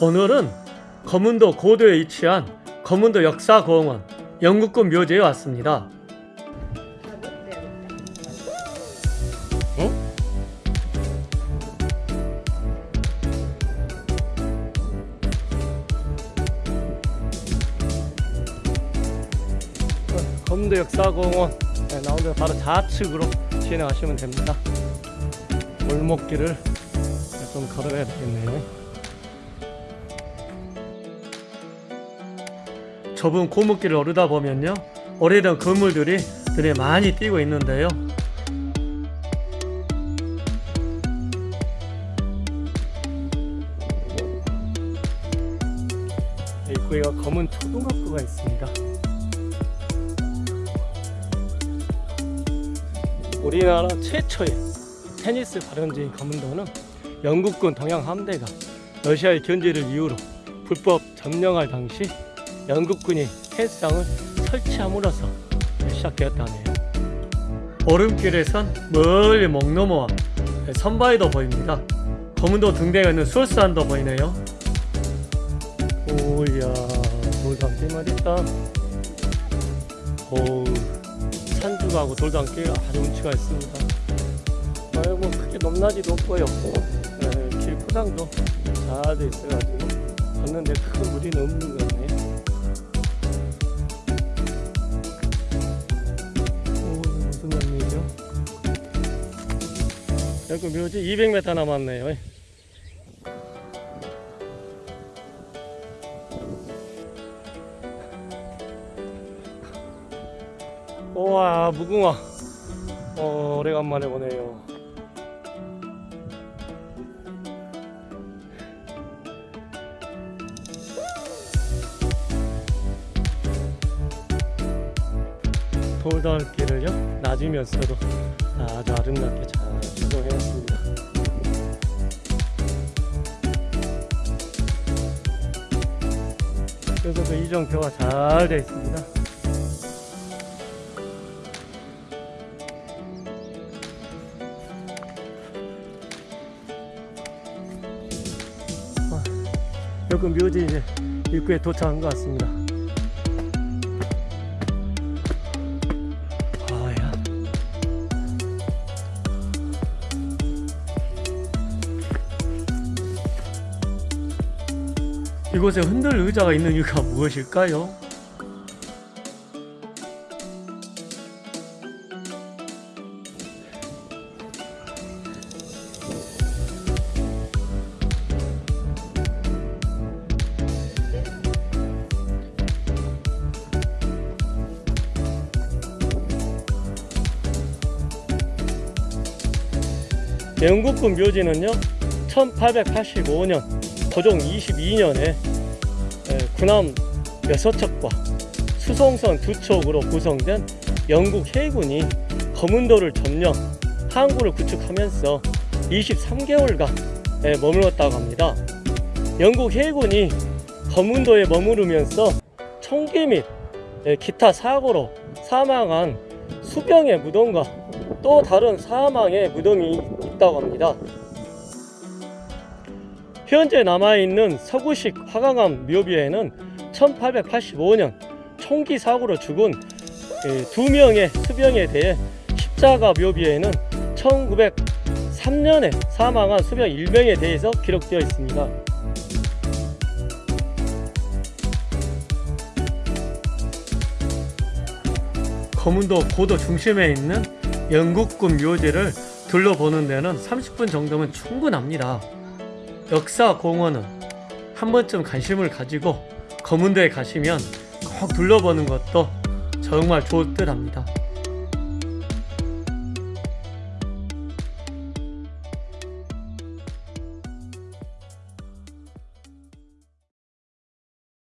오늘은 거문도 고도에 위치한 거문도 역사공원 영국군 묘지에 왔습니다. 어? 거문도 역사공원 네, 나오면 바로 좌측으로 진행하시면 됩니다. 골목길을 좀 걸어가야 되겠네요. 좁은 골목길을 오르다 보면요 오래된 건물들이 눈에 많이 띄고 있는데요. 입구에가 검은 초등학교가 있습니다. 우리나라 최초의 테니스 발원지인 검은도는 영국군 동양 함대가 러시아의 견제를 이유로 불법 점령할 당시 영국군이 헬스장을 설치함으로써 시작되었다네요. 오름길에선 멀리 목 넘어와 선바위도 보입니다. 검은도 등대가 있는 수월산도 보이네요. 오야 돌담길 말있다. 오 산주가고 돌담길 아주 운치가 있습니다. 아이고 크게 높낮이도 없고요. 네, 길 포장도 잘 돼 있어가지고 걷는데 큰 무리는 없는 것 여기 묘지 200m 남았네요. 우와 무궁화 어, 오래간만에 보네요. 돌담길을요 낮으면서도 아주 아름답게 잘 조성해놨습니다. 그래서 이정표가 잘 되어 있습니다. 아, 여기 묘지 이제 입구에 도착한 것 같습니다. 이곳에 흔들 의자가 있는 이유가 무엇일까요? 영국군 묘지는요 1885년 고종 22년에 군함 6척과 수송선 2척으로 구성된 영국 해군이 거문도를 점령 항구를 구축하면서 23개월간 머물렀다고 합니다 영국 해군이 거문도에 머무르면서 총기 및 기타 사고로 사망한 수병의 무덤과 또 다른 사망의 무덤이 있다고 합니다. 현재 남아있는 서구식 화강암 묘비에는 1885년 총기 사고로 죽은 두 명의 수병에 대해 십자가 묘비에는 1903년에 사망한 수병 1명에 대해서 기록되어 있습니다. 거문도 고도 중심에 있는 영국군 묘지를 둘러보는 데는 30분 정도면 충분합니다. 역사 공원은 한 번쯤 관심을 가지고 거문도에 가시면 꼭 둘러보는 것도 정말 좋을 듯 합니다.